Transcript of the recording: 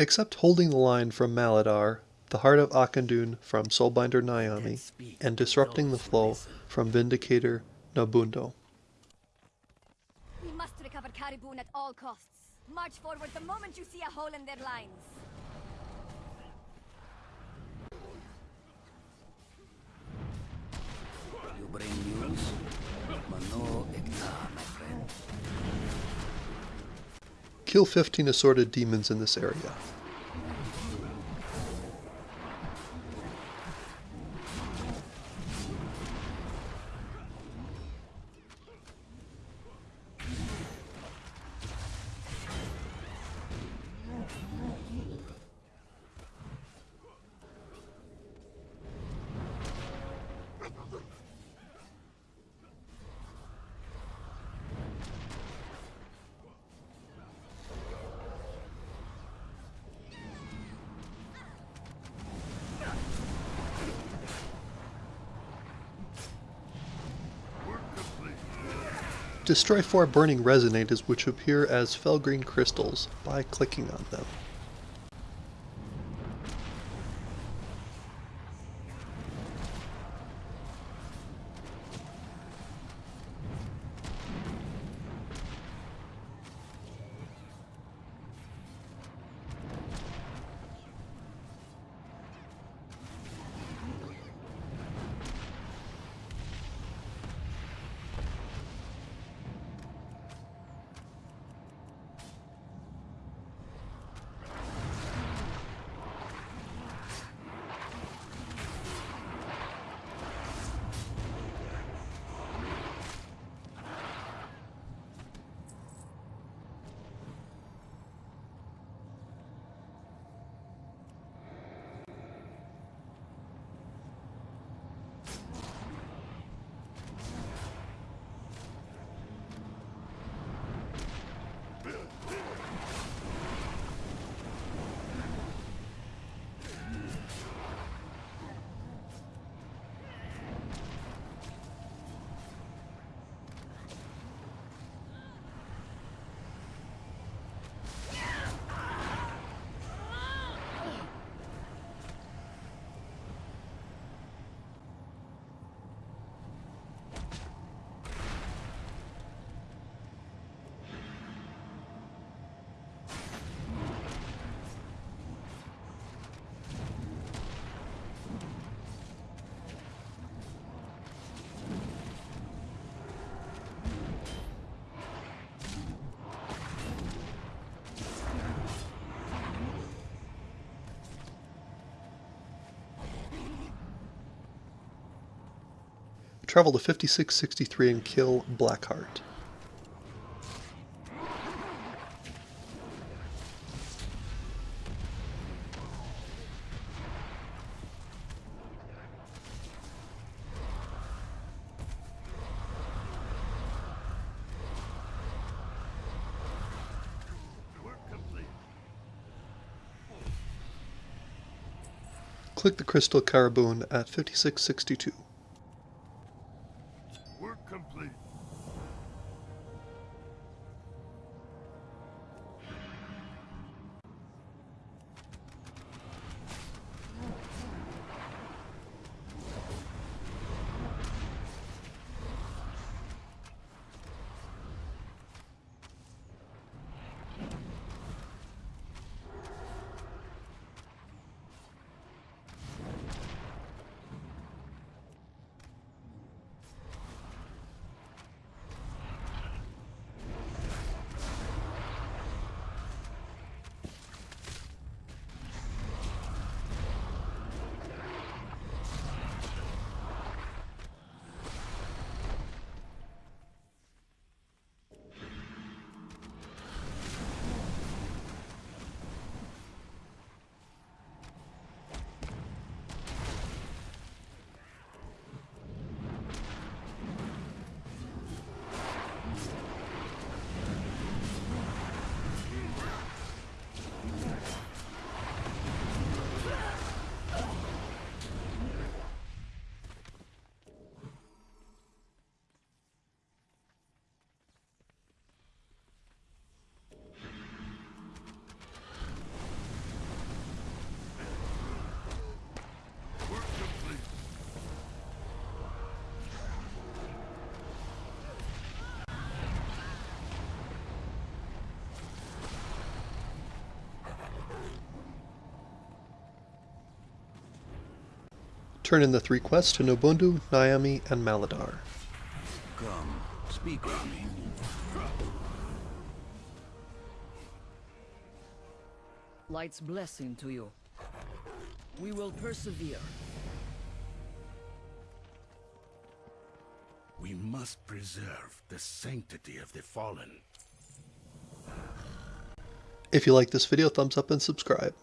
Except holding the line from Maladaar, the heart of Auchindoun from Soulbinder Nyami, and disrupting the flow from Vindicator Nobundo. We must recover Caribou at all costs. March forward the moment you see a hole in their lines. You bring news? Mano Ekta, my friend. Kill 15 assorted demons in this area. Destroy four burning resonators which appear as felgreen crystals by clicking on them. Travel to 5663 and kill Blackheart. Click the crystal Caraboon at 5662. Turn in the three quests to Nobundo, Nyami, and Maladaar. Come, speak with me. Light's blessing to you. We will persevere. We must preserve the sanctity of the fallen. If you like this video, thumbs up and subscribe.